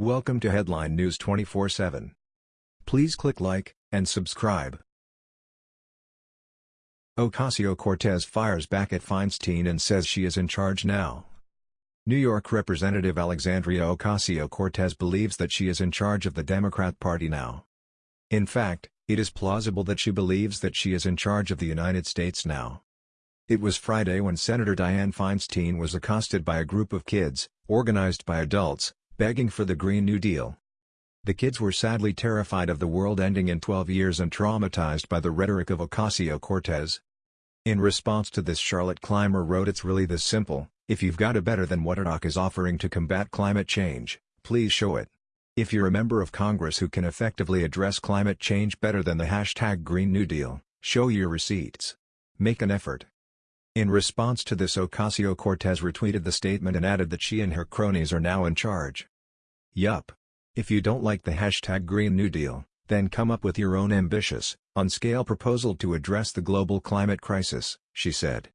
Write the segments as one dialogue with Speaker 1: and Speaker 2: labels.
Speaker 1: Welcome to Headline News 24/7. Please click like and subscribe. Ocasio-Cortez fires back at Feinstein and says she is in charge now. New York Representative Alexandria Ocasio-Cortez believes that she is in charge of the Democrat Party now. In fact, it is plausible that she believes that she is in charge of the United States now. It was Friday when Senator Dianne Feinstein was accosted by a group of kids, organized by adults, begging for the Green New Deal. The kids were sadly terrified of the world ending in 12 years and traumatized by the rhetoric of Ocasio-Cortez. In response to this Charlotte Clymer wrote it's really this simple, if you've got a better than what AOC is offering to combat climate change, please show it. If you're a member of Congress who can effectively address climate change better than the hashtag Green New Deal, show your receipts. Make an effort. In response to this Ocasio-Cortez retweeted the statement and added that she and her cronies are now in charge. Yup. If you don't like the hashtag Green New Deal, then come up with your own ambitious, on-scale proposal to address the global climate crisis, she said.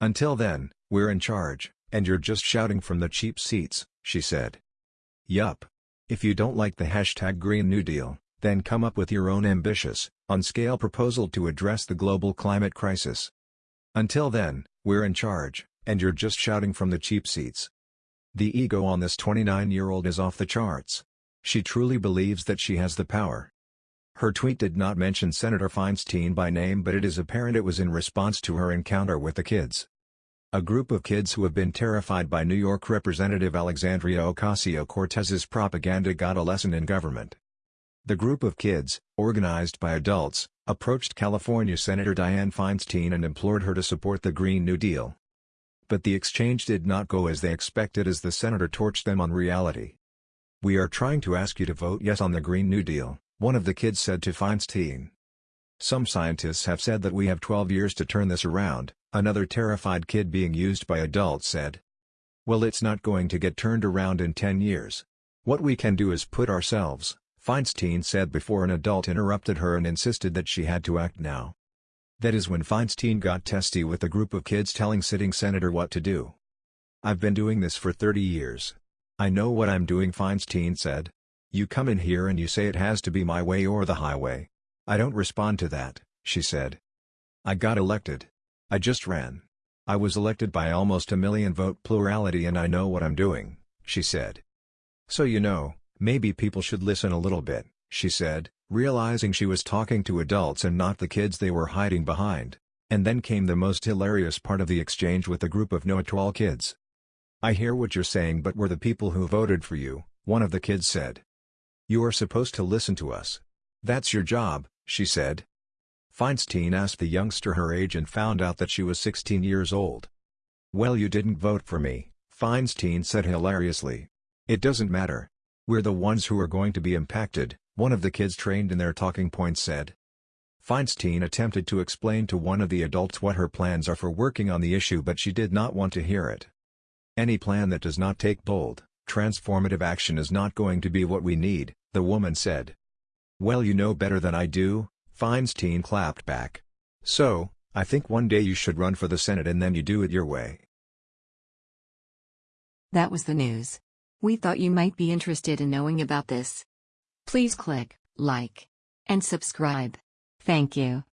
Speaker 1: Until then, we're in charge, and you're just shouting from the cheap seats, she said. Yup. If you don't like the hashtag Green New Deal, then come up with your own ambitious, on-scale proposal to address the global climate crisis, until then, we're in charge, and you're just shouting from the cheap seats. The ego on this 29-year-old is off the charts. She truly believes that she has the power. Her tweet did not mention Senator Feinstein by name but it is apparent it was in response to her encounter with the kids. A group of kids who have been terrified by New York Representative Alexandria Ocasio-Cortez's propaganda got a lesson in government. The group of kids, organized by adults, approached California Senator Dianne Feinstein and implored her to support the Green New Deal. But the exchange did not go as they expected as the senator torched them on reality. We are trying to ask you to vote yes on the Green New Deal, one of the kids said to Feinstein. Some scientists have said that we have 12 years to turn this around, another terrified kid being used by adults said. Well it's not going to get turned around in 10 years. What we can do is put ourselves, Feinstein said before an adult interrupted her and insisted that she had to act now. That is when Feinstein got testy with a group of kids telling sitting senator what to do. I've been doing this for 30 years. I know what I'm doing Feinstein said. You come in here and you say it has to be my way or the highway. I don't respond to that, she said. I got elected. I just ran. I was elected by almost a million vote plurality and I know what I'm doing, she said. So you know, Maybe people should listen a little bit, she said, realizing she was talking to adults and not the kids they were hiding behind. And then came the most hilarious part of the exchange with a group of know-it-all kids. I hear what you're saying but we're the people who voted for you, one of the kids said. You are supposed to listen to us. That's your job, she said. Feinstein asked the youngster her age and found out that she was 16 years old. Well you didn't vote for me, Feinstein said hilariously. It doesn't matter, we're the ones who are going to be impacted, one of the kids trained in their talking points said. Feinstein attempted to explain to one of the adults what her plans are for working on the issue but she did not want to hear it. Any plan that does not take bold, transformative action is not going to be what we need, the woman said. Well you know better than I do, Feinstein clapped back. So, I think one day you should run for the Senate and then you do it your way.
Speaker 2: That was the news. We thought you might be interested in knowing about this. Please click like and subscribe. Thank you.